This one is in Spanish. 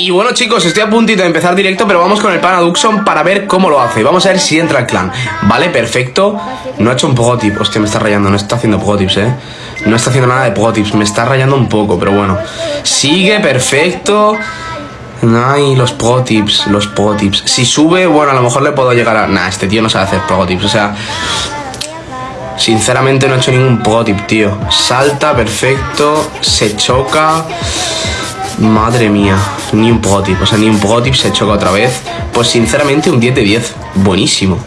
Y bueno chicos, estoy a puntito de empezar directo, pero vamos con el pana Duxon para ver cómo lo hace. Vamos a ver si entra al clan. Vale, perfecto. No ha hecho un protip. Hostia, me está rayando. No está haciendo protips, eh. No está haciendo nada de protips. Me está rayando un poco, pero bueno. Sigue, perfecto. Ay, los protips, los protips. Si sube, bueno, a lo mejor le puedo llegar a... Nah, este tío no sabe hacer protips. O sea, Sinceramente no ha hecho ningún protip, tío. Salta, perfecto. Se choca. Madre mía, ni un protip, o sea, ni un protip se choca otra vez. Pues sinceramente un 10 de 10, buenísimo.